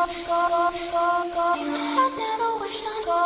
I've never wished on go.